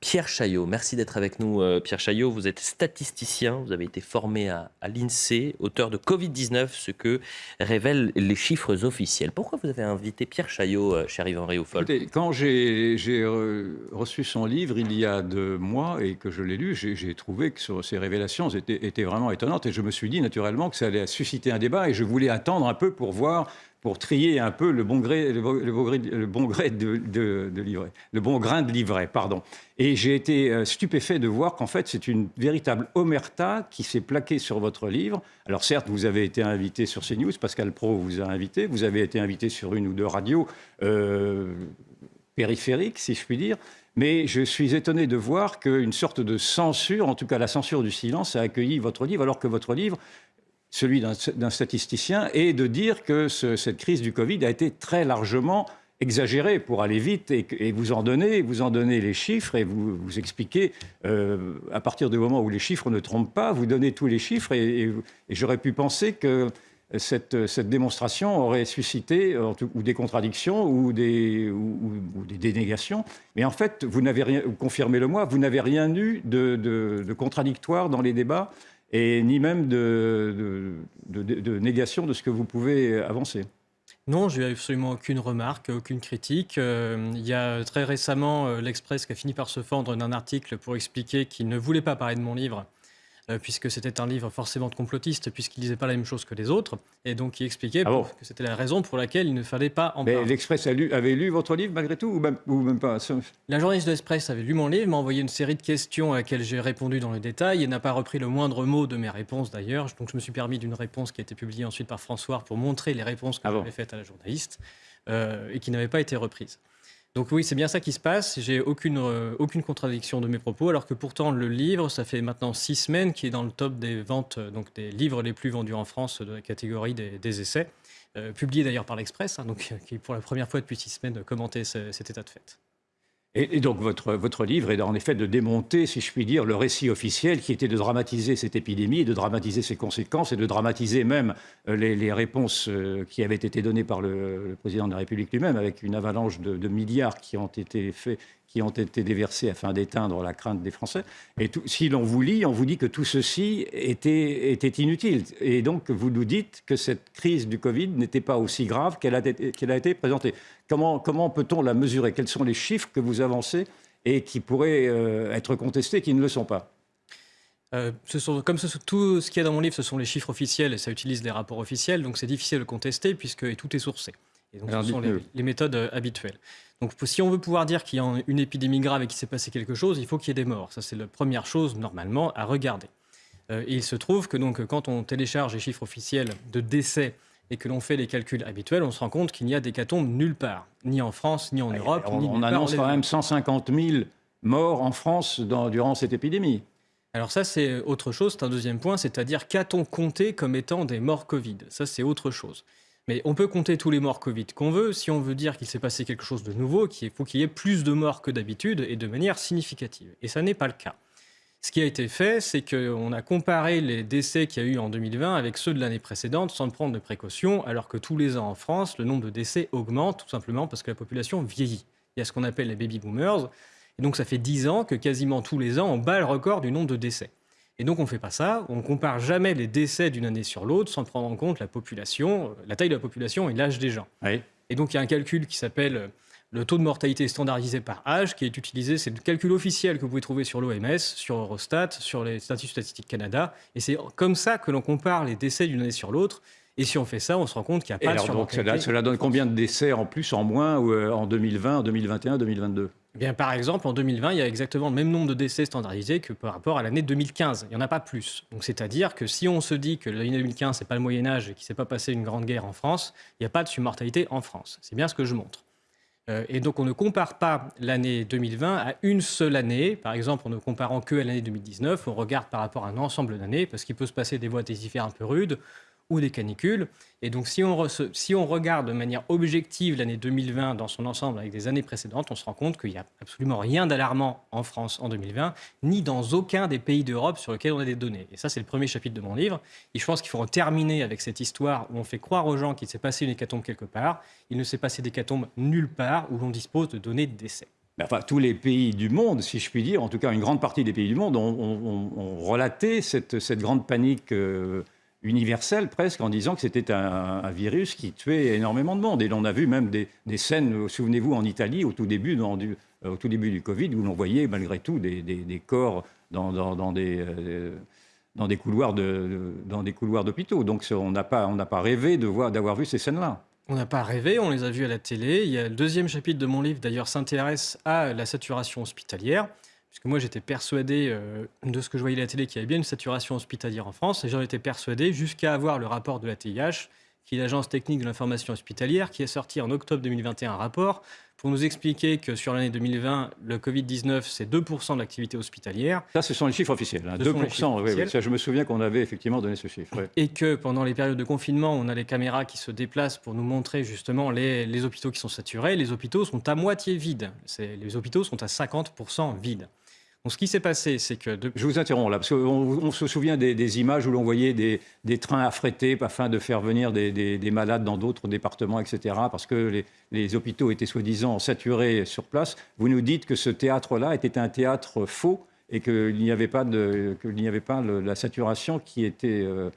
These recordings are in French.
Pierre Chaillot. Merci d'être avec nous, euh, Pierre Chaillot. Vous êtes statisticien, vous avez été formé à, l'INSEE, auteur de Covid-19, ce que révèlent les chiffres officiels. Pourquoi vous avez invité Pierre Chaillot, euh, cher Yvan Réoufol Quand j'ai reçu son livre il y a deux mois et que je l'ai lu, j'ai trouvé que ces révélations étaient vraiment étonnantes et je me suis dit naturellement que ça allait susciter un débat et je voulais attendre un peu pour voir pour trier un peu le bon le, bon de, livret, le bon grain de livret, pardon. Et j'ai été euh, stupéfait de voir qu'en fait, c'est une véritable omerta qui s'est plaquée sur votre livre. Alors certes, vous avez été invité sur CNews, Pascal Pro vous a invité, vous avez été invité sur une ou deux radios euh, périphériques, si je puis dire. Mais je suis étonné de voir qu'une sorte de censure, en tout cas la censure du silence, a accueilli votre livre, alors que votre livre celui d'un statisticien, et de dire que cette crise du Covid a été très largement exagérée pour aller vite et, vous en donnez, vous en donnez les chiffres et vous, vous expliquez euh, à partir du moment où les chiffres ne trompent pas, vous donnez tous les chiffres et, j'aurais pu penser que cette, cette, démonstration aurait suscité ou des contradictions ou des, ou, des, dénégations. Mais en fait, vous n'avez rien, confirmez-le moi, vous n'avez rien eu de contradictoire dans les débats et ni même de, négation de ce que vous pouvez avancer. Non, je n'ai absolument aucune remarque, aucune critique. Euh, il y a très récemment euh, l'Express qui a fini par se fendre d'un article pour expliquer qu'il ne voulait pas parler de mon livre euh, puisque c'était un livre forcément de complotiste, puisqu'il disait pas la même chose que les autres, et donc il expliquait ah que c'était la raison pour laquelle il ne fallait pas en parler. Mais l'Express avait lu votre livre malgré tout, ou même, ou même pas La journaliste de l'Express avait lu mon livre, m'a envoyé une série de questions à laquelle j'ai répondu dans le détail, et n'a pas repris le moindre mot de mes réponses d'ailleurs, donc je me suis permis d'une réponse qui a été publiée ensuite par François pour montrer les réponses que ah j'avais faites à la journaliste, euh, et qui n'avaient pas été reprises. Donc oui, c'est bien ça qui se passe. J'ai aucune, euh, aucune contradiction de mes propos, alors que pourtant le livre, ça fait maintenant six semaines qu'il est dans le top des ventes, euh, donc des livres les plus vendus en France de la catégorie des, essais, euh, publié d'ailleurs par l'Express, hein, donc qui pour la première fois depuis six semaines commentait cet état de fait. Et, donc votre, livre est en effet de démonter, si je puis dire, le récit officiel qui était de dramatiser cette épidémie, de dramatiser ses conséquences et de dramatiser même euh, les, réponses euh, qui avaient été données par le, président de la République lui-même, avec une avalanche de, milliards qui ont été faits qui ont été déversés afin d'éteindre la crainte des Français. Et si l'on vous lit, on vous dit que tout ceci était, inutile. Et donc, vous nous dites que cette crise du Covid n'était pas aussi grave qu'elle a, été présentée. Comment, peut-on la mesurer? Quels sont les chiffres que vous avancez et qui pourraient euh, être contestés, qui ne le sont pas? Euh, ce sont, comme tout ce qu'il y a dans mon livre, ce sont les chiffres officiels et ça utilise des rapports officiels, donc c'est difficile de contester puisque tout est sourcé. Et donc, ce sont les, méthodes euh, habituelles. Donc, si on veut pouvoir dire qu'il y a une épidémie grave et qu'il s'est passé quelque chose, il faut qu'il y ait des morts. Ça, c'est la première chose, normalement, à regarder. Euh, et il se trouve que donc, quand on télécharge les chiffres officiels de décès et que l'on fait les calculs habituels, on se rend compte qu'il n'y a d'hécatombe nulle part, ni en France, ni en Europe. On, ni on annonce quand même 150 000 morts en France dans, durant cette épidémie. Alors ça, c'est autre chose, c'est un deuxième point, c'est-à-dire qu'a-t-on compté comme étant des morts Covid? Ça, c'est autre chose. Mais on peut compter tous les morts Covid qu'on veut. Si on veut dire qu'il s'est passé quelque chose de nouveau, qu'il faut qu'il y ait plus de morts que d'habitude et de manière significative. Et ça n'est pas le cas. Ce qui a été fait, c'est qu'on a comparé les décès qu'il y a eu en 2020 avec ceux de l'année précédente sans prendre de précautions, alors que tous les ans en France, le nombre de décès augmente tout simplement parce que la population vieillit. Il y a ce qu'on appelle les baby boomers. Et donc ça fait 10 ans que quasiment tous les ans, on bat le record du nombre de décès. Et donc on ne fait pas ça, on ne compare jamais les décès d'une année sur l'autre sans prendre en compte la population, euh, la taille de la population et l'âge des gens. Et donc il y a un calcul qui s'appelle euh, le taux de mortalité standardisé par âge qui est utilisé, c'est le calcul officiel que vous pouvez trouver sur l'OMS, sur Eurostat, sur les statistiques statistiques Canada. Et c'est comme ça que l'on compare les décès d'une année sur l'autre. Et si on fait ça, on se rend compte qu'il n'y a pas de surmortalité. Donc cela, donne combien de décès en plus, en moins, euh, en 2020, en 2021, 2022 eh bien, par exemple, en 2020, il y a exactement le même nombre de décès standardisés que par rapport à l'année 2015. Il n'y en a pas plus. Donc, c'est-à-dire que si on se dit que l'année 2015, c'est pas le Moyen Âge et qu'il ne s'est pas passé une grande guerre en France, il n'y a pas de surmortalité en France. C'est bien ce que je montre. Euh, et donc, on ne compare pas l'année 2020 à une seule année. Par exemple, en ne comparant que à l'année 2019, on regarde par rapport à un ensemble d'années, parce qu'il peut se passer des voies testifères un peu rudes, ou des canicules. Et donc, si on, si on regarde de manière objective l'année 2020 dans son ensemble avec des années précédentes, on se rend compte qu'il n'y a absolument rien d'alarmant en France en 2020, ni dans aucun des pays d'Europe sur lesquels on a des données. Et ça, c'est le premier chapitre de mon livre. Et je pense qu'il faut terminer avec cette histoire où on fait croire aux gens qu'il s'est passé une hécatombe quelque part. Il ne s'est passé d'hécatombe nulle part où l'on dispose de données de enfin, tous les pays du monde, si je puis dire, en tout cas une grande partie des pays du monde, ont, relaté cette, cette, grande panique euh, universelle presque en disant que c'était un, virus qui tuait énormément de monde. Et on a vu même des, scènes, souvenez-vous, en Italie, au tout début, du, au tout début du Covid, où l'on voyait malgré tout des, des, corps dans, dans, des... Euh, dans des couloirs de, dans des couloirs d'hôpitaux. Donc on n'a pas on pas rêvé d'avoir vu ces scènes-là. On n'a pas rêvé, on les a vus à la télé. Il y a le deuxième chapitre de mon livre, d'ailleurs, s'intéresse à la saturation hospitalière. Puisque moi, j'étais persuadé euh, de ce que je voyais à la télé qu'il y avait bien une saturation hospitalière en France. Et j'en étais persuadé jusqu'à avoir le rapport de la TIH, qui est l'Agence technique de l'information hospitalière, qui a sorti en octobre 2021 un rapport pour nous expliquer que sur l'année 2020, le Covid-19, c'est 2% de l'activité hospitalière. Ça, ce sont les chiffres officiels. 2%, hein. oui, ça, je me souviens qu'on avait effectivement donné ce chiffre. Et que pendant les périodes de confinement, on a les caméras qui se déplacent pour nous montrer justement les, les hôpitaux qui sont saturés. Les hôpitaux sont à moitié vides. Les hôpitaux sont à 50% vides ce qui s'est passé, c'est que... Je vous interromps là, parce qu'on se souvient des, images où l'on voyait des, trains affrétés afin de faire venir des, malades dans d'autres départements, etc., parce que les, hôpitaux étaient soi-disant saturés sur place. Vous nous dites que ce théâtre-là était un théâtre faux et qu'il n'y avait pas, de, n'y avait pas la saturation qui était, euh,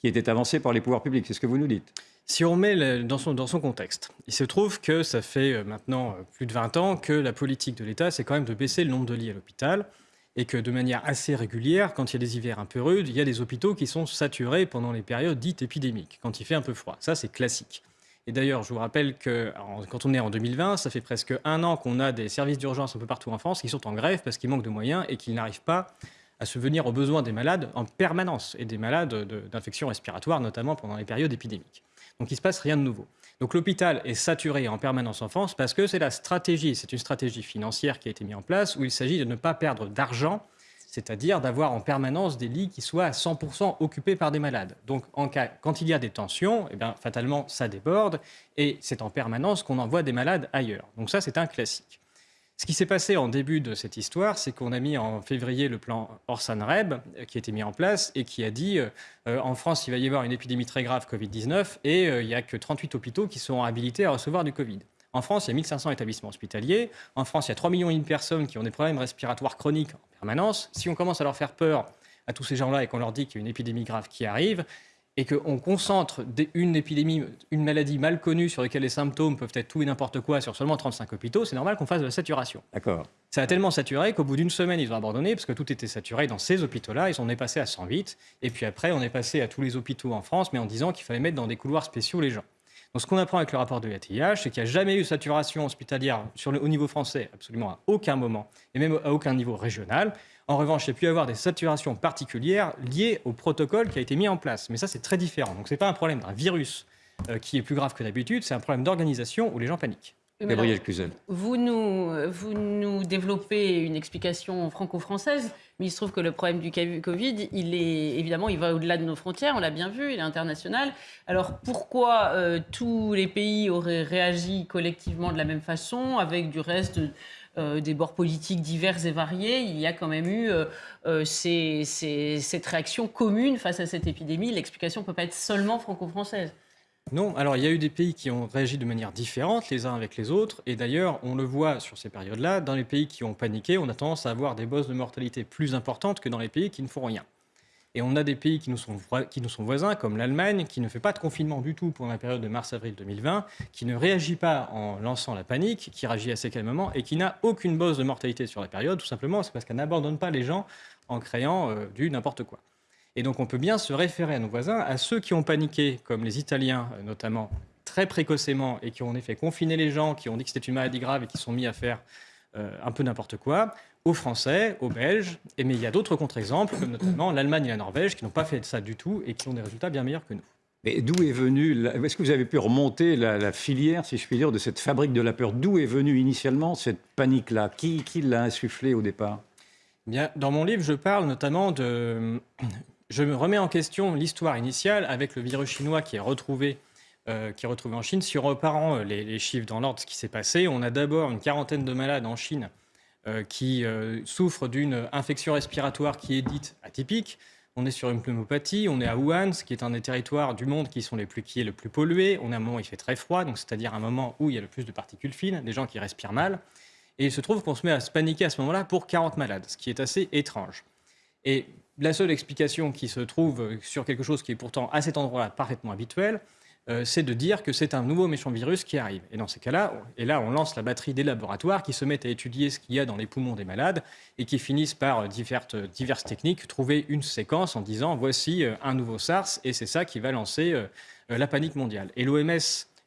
qui était avancée par les pouvoirs publics. C'est ce que vous nous dites si on met dans, son, contexte, il se trouve que ça fait euh, maintenant euh, plus de 20 ans que la politique de l'État, c'est quand même de baisser le nombre de lits à l'hôpital et que de manière assez régulière, quand il y a des hivers un peu rudes, il y a des hôpitaux qui sont saturés pendant les périodes dites épidémiques, quand il fait un peu froid. Ça, c'est classique. Et d'ailleurs, je vous rappelle que quand on est en 2020, ça fait presque un an qu'on a des services d'urgence un peu partout en France qui sont en grève parce qu'ils manquent de moyens et qu'ils n'arrivent pas à se venir aux besoins des malades en permanence et des malades d'infections respiratoires, notamment pendant les périodes épidémiques. Donc il ne se passe rien de nouveau. Donc l'hôpital est saturé en permanence en France parce que c'est la stratégie, c'est une stratégie financière qui a été mise en place où il s'agit de ne pas perdre d'argent, c'est-à-dire d'avoir en permanence des lits qui soient à 100% occupés par des malades. Donc en cas, quand il y a des tensions, eh bien, fatalement ça déborde et c'est en permanence qu'on envoie des malades ailleurs. Donc ça c'est un classique. Ce qui s'est passé en début de cette histoire, c'est qu'on a mis en février le plan Orsan-REB euh, qui a été mis en place et qui a dit euh, euh, en France, il va y avoir une épidémie très grave Covid-19 et il n'y a que 38 hôpitaux qui sont habilités à recevoir du Covid. En France, il y a 1500 établissements hospitaliers. En France, il y a 3 millions de personnes qui ont des problèmes respiratoires chroniques en permanence. Si on commence à leur faire peur à tous ces gens-là et qu'on leur dit qu'il y a une épidémie grave qui arrive, et qu'on concentre une épidémie, une maladie mal connue sur laquelle les symptômes peuvent être tout et n'importe quoi sur seulement 35 hôpitaux, c'est normal qu'on fasse de la saturation. D'accord. Ça a tellement saturé qu'au bout d'une semaine, ils ont abandonné parce que tout était saturé dans ces hôpitaux-là. Ils sont est passé à 108. Et puis après, on est passé à tous les hôpitaux en France, mais en disant qu'il fallait mettre dans des couloirs spéciaux les gens. Donc ce qu'on apprend avec le rapport de l'ATIH, c'est qu'il n'y a jamais eu saturation hospitalière sur le, au niveau français, absolument à aucun moment, et même à aucun niveau régional. En revanche, il y a pu y avoir des saturations particulières liées au protocole qui a été mis en place. Mais ça, c'est très différent. Donc, ce n'est pas un problème d'un virus euh, qui est plus grave que d'habitude, c'est un problème d'organisation où les gens paniquent. Gabriel Cluzel. Vous nous, vous nous développez une explication franco-française, mais il se trouve que le problème du Covid, il est évidemment, il va au-delà de nos frontières, on l'a bien vu, il est international. Alors pourquoi euh, tous les pays auraient réagi collectivement de la même façon, avec du reste euh, des bords politiques divers et variés, il y a quand même eu euh, cette réaction commune face à cette épidémie. L'explication ne peut pas être seulement franco-française. Non, alors il y a eu des pays qui ont réagi de manière différente les uns avec les autres, et d'ailleurs on le voit sur ces périodes-là, dans les pays qui ont paniqué, on a tendance à avoir des bosses de mortalité plus importantes que dans les pays qui ne font rien. Et on a des pays qui nous sont, qui nous sont voisins, comme l'Allemagne, qui ne fait pas de confinement du tout pendant la période de mars-avril 2020, qui ne réagit pas en lançant la panique, qui réagit assez calmement et qui n'a aucune bosse de mortalité sur la période, tout simplement, c'est parce qu'elle n'abandonne pas les gens en créant euh, du n'importe quoi. Et donc on peut bien se référer à nos voisins, à ceux qui ont paniqué, comme les Italiens euh, notamment, très précocement, et qui ont en effet confiné les gens, qui ont dit que c'était une maladie grave et qui sont mis à faire euh, un peu n'importe quoi, aux Français, aux Belges, et, mais il y a d'autres contre-exemples, comme notamment l'Allemagne et la Norvège, qui n'ont pas fait ça du tout et qui ont des résultats bien meilleurs que nous. Mais d'où est venue, est-ce que vous avez pu remonter la, filière, si je puis dire, de cette fabrique de la peur? D'où est venue initialement cette panique-là? Qui, qui l'a insufflée au départ? Bien, Dans mon livre, je parle notamment de... Je me remets en question l'histoire initiale avec le virus chinois qui est retrouvé euh, qui est retrouvé en Chine. Si on repart les, les chiffres dans l'ordre, ce qui s'est passé, on a d'abord une quarantaine de malades en Chine euh, qui euh, souffrent d'une infection respiratoire qui est dite atypique. On est sur une pneumopathie, on est à Wuhan, qui est un des territoires du monde qui, sont les plus, qui est le plus pollué. On à un moment où il fait très froid, donc c'est-à-dire un moment où il y a le plus de particules fines, des gens qui respirent mal. Et il se trouve qu'on se met à se paniquer à ce moment-là pour 40 malades, ce qui est assez étrange. Et la seule explication qui se trouve sur quelque chose qui est pourtant à cet endroit-là parfaitement habituel, euh, c'est de dire que c'est un nouveau méchant virus qui arrive. Et dans ces cas-là, et là, on lance la batterie des laboratoires qui se mettent à étudier ce qu'il y a dans les poumons des malades et qui finissent par euh, diverses, diverses techniques trouver une séquence en disant voici euh, un nouveau SARS et c'est ça qui va lancer la panique mondiale. Et l'OMS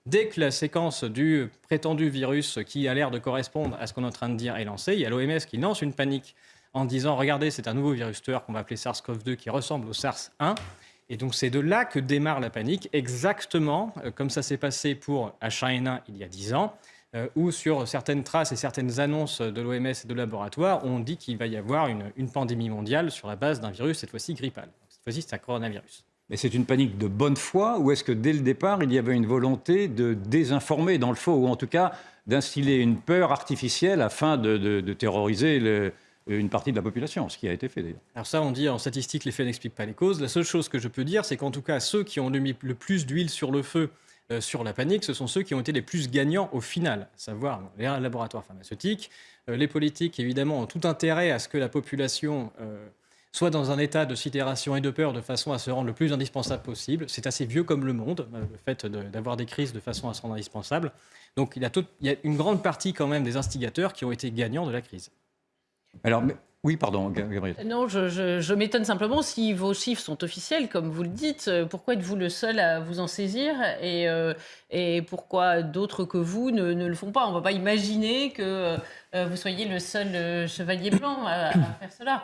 Dès que la séquence du prétendu virus qui a l'air de correspondre à ce qu'on est en train de dire est lancée, il y a l'OMS qui lance une panique en disant regardez, c'est un nouveau virus tueur qu'on va appeler SARS-CoV-2 qui ressemble au SARS-1. Et donc c'est de là que démarre la panique, exactement euh, comme ça s'est passé pour H1N1 il y a 10 ans, euh, où sur certaines traces et certaines annonces de l'OMS et de laboratoires, on dit qu'il va y avoir une, une, pandémie mondiale sur la base d'un virus, cette fois-ci grippal. Cette fois-ci, c'est un coronavirus. Mais c'est une panique de bonne foi ou est-ce que dès le départ, il y avait une volonté de désinformer dans le faux, ou en tout cas d'instiller une peur artificielle afin de, de, de terroriser le, une partie de la population, ce qui a été fait d'ailleurs. Alors ça, on dit en statistique, les faits n'expliquent pas les causes. La seule chose que je peux dire, c'est qu'en tout cas, ceux qui ont mis le plus d'huile sur le feu euh, sur la panique, ce sont ceux qui ont été les plus gagnants au final, à savoir les laboratoires pharmaceutiques. Euh, les politiques, évidemment, ont tout intérêt à ce que la population euh, soit dans un état de sidération et de peur de façon à se rendre le plus indispensable possible. C'est assez vieux comme le monde, le fait d'avoir des crises de façon à se rendre indispensable. Donc il y a une grande partie quand même des instigateurs qui ont été gagnants de la crise. Alors, oui, pardon, Gabriel. Non, je, m'étonne simplement si vos chiffres sont officiels, comme vous le dites. Euh, pourquoi êtes-vous le seul à vous en saisir et, euh, pourquoi d'autres que vous ne, le font pas? On ne va pas imaginer que euh, vous soyez le seul euh, chevalier blanc à faire cela.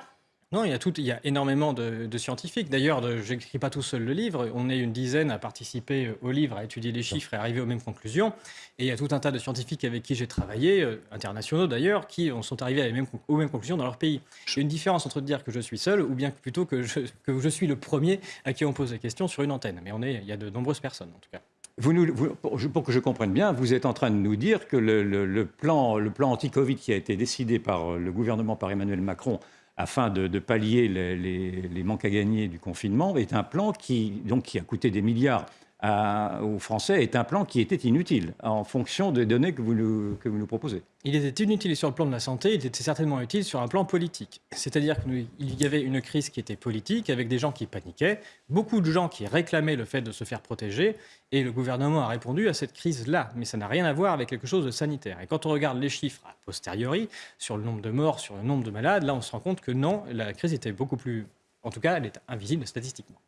Non, il y a, tout, il y a énormément de, de scientifiques. D'ailleurs, je n'écris pas tout seul le livre. On est une dizaine à participer au livre, à étudier les chiffres et arriver aux mêmes conclusions. Et il y a tout un tas de scientifiques avec qui j'ai travaillé, euh, internationaux d'ailleurs, qui sont arrivés à les mêmes, aux mêmes conclusions dans leur pays. Il y a une différence entre dire que je suis seul ou bien plutôt que je, que je suis le premier à qui on pose des questions sur une antenne. Mais on est, il y a de nombreuses personnes en tout cas. Vous nous, vous, pour que je comprenne bien, vous êtes en train de nous dire que le, le, le plan, le plan anti-Covid qui a été décidé par le gouvernement, par Emmanuel Macron, afin de, pallier les, manques à gagner du confinement, est un plan qui, donc, qui a coûté des milliards à, aux Français, est un plan qui était inutile en fonction des données que vous nous, que vous nous proposez. Il était inutile sur le plan de la santé, il était certainement utile sur un plan politique. C'est-à-dire qu'il y avait une crise qui était politique, avec des gens qui paniquaient, beaucoup de gens qui réclamaient le fait de se faire protéger, et le gouvernement a répondu à cette crise-là. Mais ça n'a rien à voir avec quelque chose de sanitaire. Et quand on regarde les chiffres a posteriori, sur le nombre de morts, sur le nombre de malades, là on se rend compte que non, la crise était beaucoup plus... En tout cas, elle est invisible statistiquement.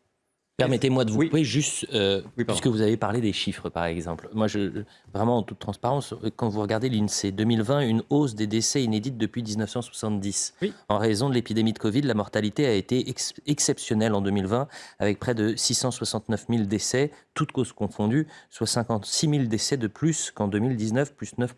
Permettez-moi de vous oui. couper juste, euh, oui, puisque vous avez parlé des chiffres, par exemple. Moi, je, vraiment, en toute transparence, quand vous regardez l'INSEE, 2020, une hausse des décès inédite depuis 1970. Oui. En raison de l'épidémie de Covid, la mortalité a été ex exceptionnelle en 2020, avec près de 669 000 décès, toutes causes confondues, soit 56 000 décès de plus qu'en 2019, plus 9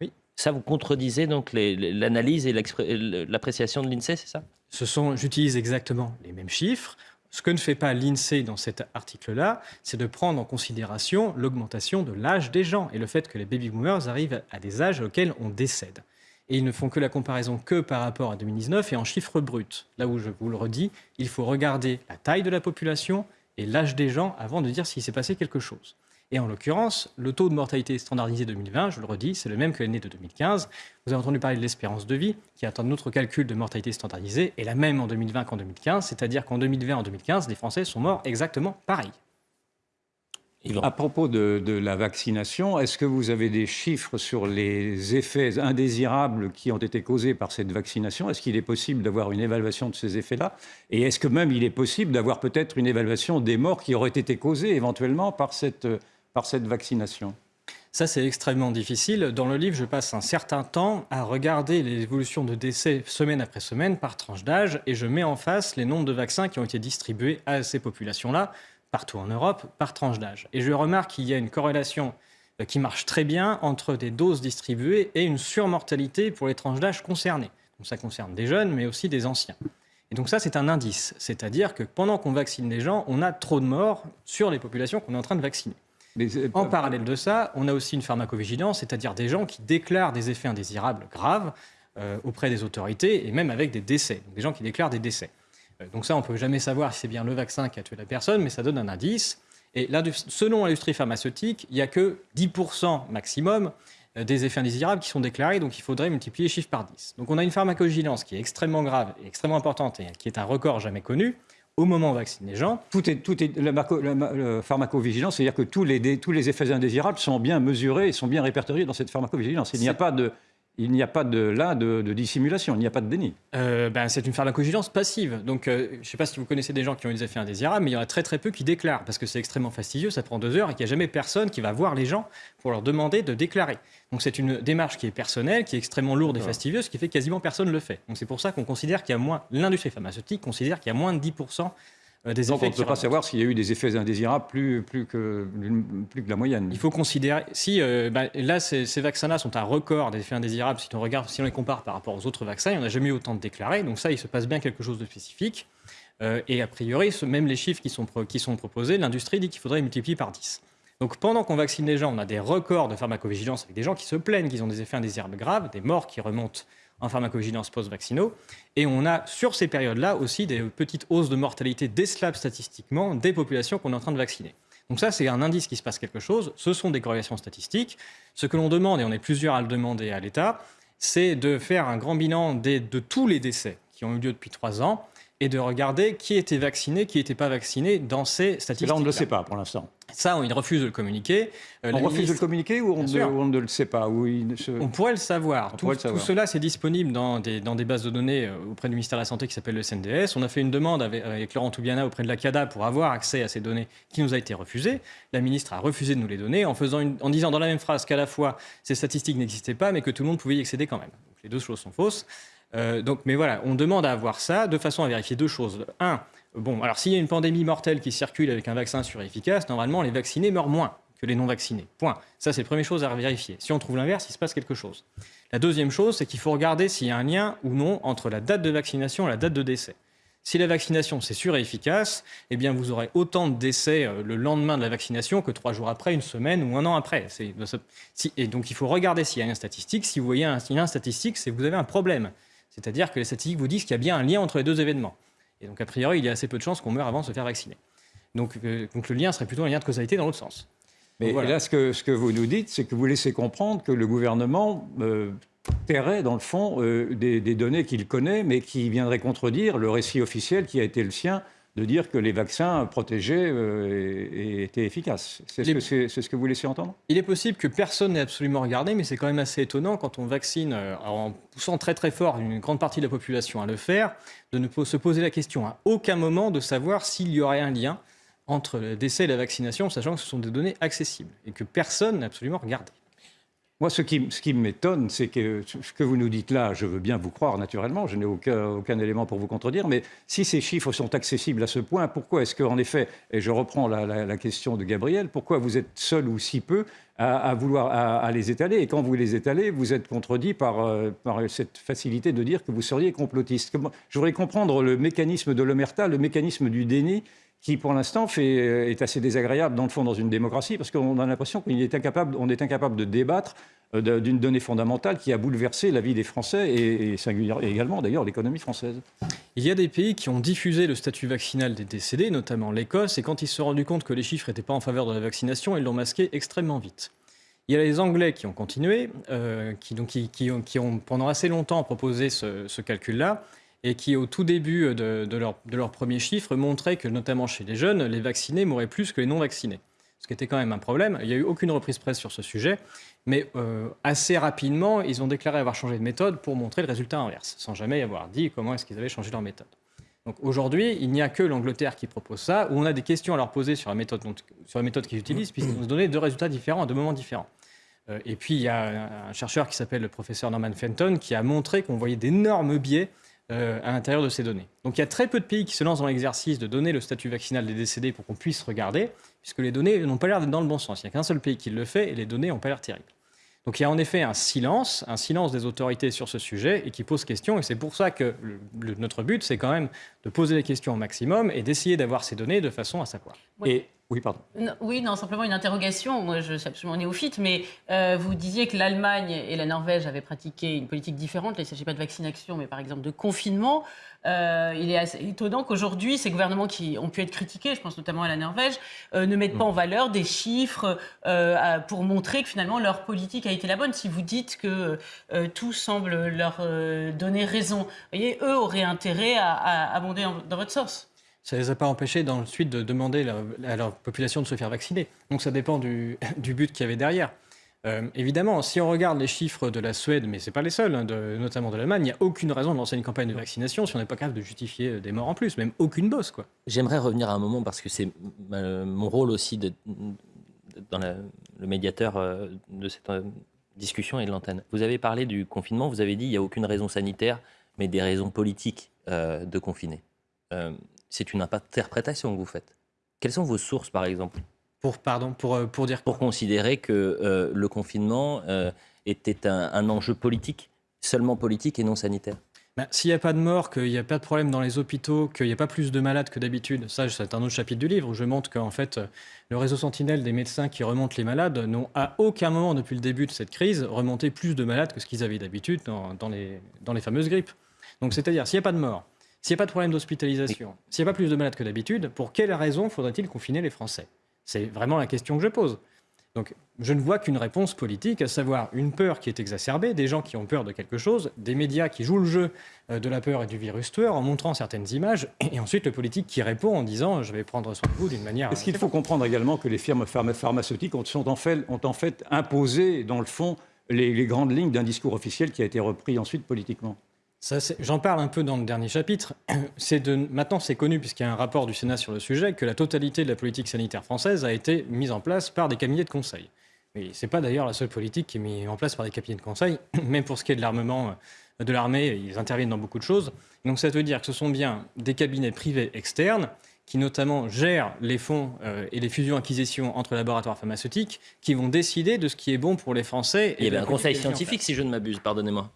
oui. Ça, vous contredisez donc l'analyse et l'appréciation de l'INSEE, c'est ça? Ce sont, j'utilise exactement les mêmes chiffres. Ce que ne fait pas l'INSEE dans cet article-là, c'est de prendre en considération l'augmentation de l'âge des gens et le fait que les baby boomers arrivent à des âges auxquels on décède. Et ils ne font que la comparaison que par rapport à 2019 et en chiffres bruts. Là où je vous le redis, il faut regarder la taille de la population et l'âge des gens avant de dire s'il s'est passé quelque chose. Et en l'occurrence, le taux de mortalité standardisé 2020, je le redis, c'est le même que l'année de 2015. Vous avez entendu parler de l'espérance de vie, qui est un autre calcul de mortalité standardisée, et la même en 2020 qu'en 2015, c'est-à-dire qu'en 2020 et en 2015, les Français sont morts exactement pareil. À propos de, de la vaccination, est-ce que vous avez des chiffres sur les effets indésirables qui ont été causés par cette vaccination? Est-ce qu'il est possible d'avoir une évaluation de ces effets-là? Et est-ce que même il est possible d'avoir peut-être une évaluation des morts qui auraient été causées éventuellement par cette par cette vaccination ça, c'est extrêmement difficile. Dans le livre, je passe un certain temps à regarder l'évolution de décès semaine après semaine par tranche d'âge et je mets en face les nombres de vaccins qui ont été distribués à ces populations-là, partout en Europe, par tranche d'âge. Et je remarque qu'il y a une corrélation euh, qui marche très bien entre des doses distribuées et une surmortalité pour les tranches d'âge concernées. Donc ça concerne des jeunes, mais aussi des anciens. Et donc ça, c'est un indice. C'est-à-dire que pendant qu'on vaccine les gens, on a trop de morts sur les populations qu'on est en train de vacciner. Mais en parallèle de ça, on a aussi une pharmacovigilance, c'est-à-dire des gens qui déclarent des effets indésirables graves euh, auprès des autorités et même avec des décès, donc des gens qui déclarent des décès. Euh, donc ça, on ne peut jamais savoir si c'est bien le vaccin qui a tué la personne, mais ça donne un indice. Et là, selon l'industrie pharmaceutique, il n'y a que 10% maximum euh, des effets indésirables qui sont déclarés, donc il faudrait multiplier les chiffres par 10. Donc on a une pharmacovigilance qui est extrêmement grave et extrêmement importante et qui est un record jamais connu au moment où on vaccine les gens. Tout est, tout est, la, marco- pharmacovigilance, c'est-à-dire que tous les, tous les effets indésirables sont bien mesurés et sont bien répertoriés dans cette pharmacovigilance. Il n'y a pas de, il n'y a pas de là de, de dissimulation, il n'y a pas de déni. Euh, ben, c'est une pharmacovigilance passive. Donc, euh, je ne sais pas si vous connaissez des gens qui ont des effets indésirables, mais il y en a très très peu qui déclarent parce que c'est extrêmement fastidieux, ça prend deux heures et qu'il n'y a jamais personne qui va voir les gens pour leur demander de déclarer. Donc, c'est une démarche qui est personnelle, qui est extrêmement lourde et fastidieuse, ce qui fait que quasiment personne ne le fait. Donc, c'est pour ça qu'on considère qu'il y a moins, l'industrie pharmaceutique considère qu'il y a moins de 10% des Donc on ne peut pas savoir s'il y a eu des effets indésirables plus, plus, que, plus que la moyenne. Il faut considérer, si euh, bah, là ces, ces vaccins-là sont un record des effets indésirables, si on regarde, si on les compare par rapport aux autres vaccins, il n'y en a jamais eu autant de déclarés, donc ça il se passe bien quelque chose de spécifique. Euh, et a priori, ce- même les chiffres qui sont, pro- qui sont proposés, l'industrie dit qu'il faudrait multiplier par 10. Donc pendant qu'on vaccine les gens, on a des records de pharmacovigilance avec des gens qui se plaignent qu'ils ont des effets indésirables graves, des morts qui remontent en pharmacovigilance post-vaccinaux. Et on a sur ces périodes-là aussi des petites hausses de mortalité décelables statistiquement des populations qu'on est en train de vacciner. Donc ça, c'est un indice qu'il se passe quelque chose. Ce sont des corrélations statistiques. Ce que l'on demande, et on est plusieurs à le demander à l'État, c'est de faire un grand bilan des- de tous les décès qui ont eu lieu depuis trois ans et de regarder qui était vacciné, qui n'était pas vacciné dans ces statistiques. là, on ne le sait pas pour l'instant. Ça, on- il refuse de le communiquer. Euh, On refuse de le communiquer ou on, ne, on le sait pas ou il ne se- On pourrait le savoir. Tout, pourrait le savoir. tout cela, c'est disponible dans des, dans des bases de données euh, auprès du ministère de la Santé qui s'appelle le CNDS. On a fait une demande avec, avec Laurent Toubiana auprès de la CADA pour avoir accès à ces données qui nous a été refusée. La ministre a refusé de nous les donner en, faisant une- en disant dans la même phrase qu'à la fois ces statistiques n'existaient pas, mais que tout le monde pouvait y accéder quand même. Donc, les deux choses sont fausses. Euh, donc, mais voilà, on demande à avoir ça de façon à vérifier deux choses. Un, bon, alors s'il y a une pandémie mortelle qui circule avec un vaccin sur-efficace, normalement les vaccinés meurent moins que les non-vaccinés. Point. Ça, c'est la première chose à vérifier. Si on trouve l'inverse, il se passe quelque chose. La deuxième chose, c'est qu'il faut regarder s'il y a un lien ou non entre la date de vaccination et la date de décès. Si la vaccination c'est sûr et efficace, eh bien vous aurez autant de décès euh, le lendemain de la vaccination que trois jours après, une semaine ou un an après. Et donc il faut regarder s'il y a un lien statistique. Si vous voyez un lien statistique, c'est que vous avez un problème. C'est-à-dire que les statistiques vous disent qu'il y a bien un lien entre les deux événements. Et donc a priori, il y a assez peu de chances qu'on meure avant de se faire vacciner. Donc, euh, donc le lien serait plutôt un lien de causalité dans l'autre sens. Mais Voilà. là, ce que, ce que vous nous dites, c'est que vous laissez comprendre que le gouvernement euh, tairait, dans le fond, euh, des, des données qu'il connaît, mais qui viendraient contredire le récit officiel qui a été le sien de dire que les vaccins protégeaient euh, et, et étaient efficaces. C'est ce, Les- que ce vous laissez entendre? Il est possible que personne n'ait absolument regardé, mais c'est quand même assez étonnant quand on vaccine euh, en poussant très très fort une grande partie de la population à le faire, de ne se poser la question à aucun moment de savoir s'il y aurait un lien entre le décès et la vaccination, sachant que ce sont des données accessibles et que personne n'a absolument regardé. Moi, ce qui, m'étonne, c'est que ce que vous nous dites là, je veux bien vous croire naturellement, je n'ai aucun, élément pour vous contredire, mais si ces chiffres sont accessibles à ce point, pourquoi est-ce qu'en effet, et je reprends la, question de Gabriel, pourquoi vous êtes seul ou si peu à, vouloir les étaler? Et quand vous les étalez, vous êtes contredit par, euh, par cette facilité de dire que vous seriez complotiste. Je voudrais comprendre le mécanisme de l'omerta, le mécanisme du déni qui pour l'instant euh, est assez désagréable dans le fond dans une démocratie parce qu'on a l'impression qu'on est incapable, est incapable de débattre euh, d'une donnée fondamentale qui a bouleversé la vie des Français et, également d'ailleurs l'économie française. Il y a des pays qui ont diffusé le statut vaccinal des décédés, notamment l'Écosse, et quand ils se sont rendus compte que les chiffres n'étaient pas en faveur de la vaccination, ils l'ont masqué extrêmement vite. Il y a les Anglais qui ont continué, euh, qui, ont, pendant assez longtemps proposé ce calcul-là, et qui au tout début de, de leur, de leurs premiers chiffres montraient que notamment chez les jeunes, les vaccinés mouraient plus que les non-vaccinés. Ce qui était quand même un problème. Il n'y a eu aucune reprise presse sur ce sujet, mais euh, assez rapidement, ils ont déclaré avoir changé de méthode pour montrer le résultat inverse, sans jamais avoir dit comment est-ce qu'ils avaient changé leur méthode. Donc aujourd'hui, il n'y a que l'Angleterre qui propose ça, où on a des questions à leur poser sur la méthode, sur la méthode qu'ils utilisent, puisqu'ils nous donné deux résultats différents à deux moments différents. Euh, et puis il y a un chercheur qui s'appelle le professeur Norman Fenton qui a montré qu'on voyait d'énormes biais euh, à l'intérieur de ces données. Donc il y a très peu de pays qui se lancent dans l'exercice de donner le statut vaccinal des décédés pour qu'on puisse regarder, puisque les données n'ont pas l'air d'être dans le bon sens. Il n'y a qu'un seul pays qui le fait et les données n'ont pas l'air terribles. Donc il y a en effet un silence, un silence des autorités sur ce sujet et qui pose question. Et c'est pour ça que le- le- notre but, c'est quand même de poser les questions au maximum et d'essayer d'avoir ces données de façon à savoir. Ouais. Et Oui, pardon. Non, oui, non, simplement une interrogation. Moi, je suis absolument néophyte, mais euh, vous disiez que l'Allemagne et la Norvège avaient pratiqué une politique différente. Là, il ne s'agit pas de vaccination, mais par exemple de confinement. Euh, il est assez étonnant qu'aujourd'hui, ces gouvernements qui ont pu être critiqués, je pense notamment à la Norvège, euh, ne mettent pas en valeur des chiffres pour montrer que finalement leur politique a été la bonne. Si vous dites que tout semble leur donner raison, vous voyez, eux auraient intérêt à, à abonder dans votre source. Ça ne les a pas empêchés dans le suite de demander à leur population de se faire vacciner. Donc ça dépend du, but qu'il y avait derrière. Euh, évidemment, si on regarde les chiffres de la Suède, mais ce pas les seuls, hein, notamment de l'Allemagne, il n'y a aucune raison de lancer une campagne de vaccination si on n'est pas capable de justifier euh, des morts en plus, même aucune bosse. Quoi. J'aimerais revenir à un moment parce que c'est mon rôle aussi de, dans le médiateur euh, de cette discussion et de l'antenne. Vous avez parlé du confinement, vous avez dit il n'y a aucune raison sanitaire, mais des raisons politiques de confiner. C'est une interprétation que vous faites. Quelles sont vos sources, par exemple, Pour, pardon, pour, euh, pour dire pour considérer que euh, le confinement euh, était un, un enjeu politique, seulement politique et non sanitaire? Ben, S'il n'y a pas de mort, qu'il n'y a pas de problème dans les hôpitaux, qu'il n'y a pas plus de malades que d'habitude, ça c'est un autre chapitre du livre où je montre qu'en fait le réseau Sentinelle des médecins qui remontent les malades n'ont à aucun moment depuis le début de cette crise remonté plus de malades que ce qu'ils avaient d'habitude dans, dans les, dans les fameuses grippes. Donc c'est-à-dire s'il n'y a pas de mort, s'il n'y a pas de problème d'hospitalisation, s'il n'y a pas plus de malades que d'habitude, pour quelle raison faudrait-il confiner les Français? C'est vraiment la question que je pose. Donc, je ne vois qu'une réponse politique, à savoir une peur qui est exacerbée, des gens qui ont peur de quelque chose, des médias qui jouent le jeu euh, de la peur et du virus tueur en montrant certaines images, et ensuite le politique qui répond en disant je vais prendre soin de vous d'une manière. Est-ce qu'il faut comprendre également que les firmes pharma- pharmaceutiques ont, en fait, ont en fait imposé, dans le fond, les, les grandes lignes d'un discours officiel qui a été repris ensuite politiquement? J'en parle un peu dans le dernier chapitre. De, maintenant, c'est connu, puisqu'il y a un rapport du Sénat sur le sujet, que la totalité de la politique sanitaire française a été mise en place par des cabinets de conseil. Mais ce n'est pas d'ailleurs la seule politique qui est mise en place par des cabinets de conseil. Même pour ce qui est de l'armement euh, de l'armée, ils interviennent dans beaucoup de choses. Donc ça veut dire que ce sont bien des cabinets privés externes qui notamment gèrent les fonds euh, et les fusions-acquisitions entre laboratoires pharmaceutiques, qui vont décider de ce qui est bon pour les Français. Il y avait un conseil scientifique, si je ne m'abuse, pardonnez-moi.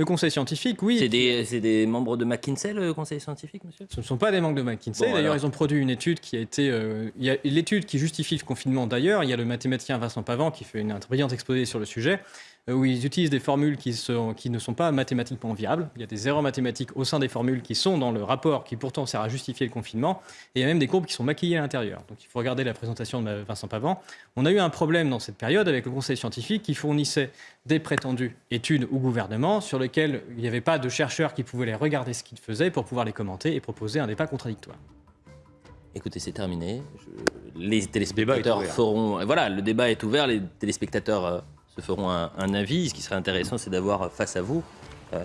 Le conseil scientifique, oui. C'est des, membres de McKinsey, le conseil scientifique, monsieur? Ce ne sont pas des manques de McKinsey. Bon, d'ailleurs, alors. ils ont produit une étude qui a été. euh, il y a l'étude qui justifie le confinement. D'ailleurs, il y a le mathématicien Vincent Pavant qui fait une, un brillant exposé sur le sujet, où ils utilisent des formules qui, sont- qui ne sont pas mathématiquement viables. Il y a des erreurs mathématiques au sein des formules qui sont dans le rapport, qui pourtant sert à justifier le confinement. Et il y a même des courbes qui sont maquillées à l'intérieur. Donc, il faut regarder la présentation de Vincent Pavant. On a eu un problème dans cette période avec le conseil scientifique qui fournissait des prétendues études au gouvernement sur lesquelles il n'y avait pas de chercheurs qui pouvaient les regarder ce qu'ils faisaient pour pouvoir les commenter et proposer un débat contradictoire. Écoutez, c'est terminé. Je- Les téléspectateurs ouvert. feront. Voilà, le débat est ouvert. Les téléspectateurs euh, se feront un, un avis. Ce qui serait intéressant, c'est d'avoir face à vous euh,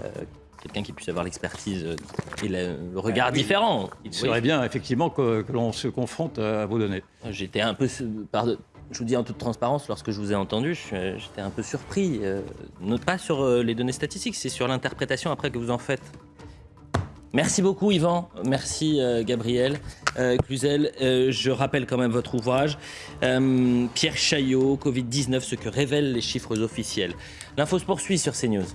quelqu'un qui puisse avoir l'expertise et le, le regard Ah oui. différent. Il Oui. serait bien, effectivement, que, que l'on se confronte à vos données. J'étais un peu. pardon, je vous dis en toute transparence, lorsque je vous ai entendu, j'étais un peu surpris. euh, non pas sur euh, les données statistiques, c'est sur l'interprétation après que vous en faites. Merci beaucoup Yvan, merci euh, Gabriel euh, Cluzel. Euh, je rappelle quand même votre ouvrage, Euh, Pierre Chaillot, Covid-19, ce que révèlent les chiffres officiels. L'info se poursuit sur CNews.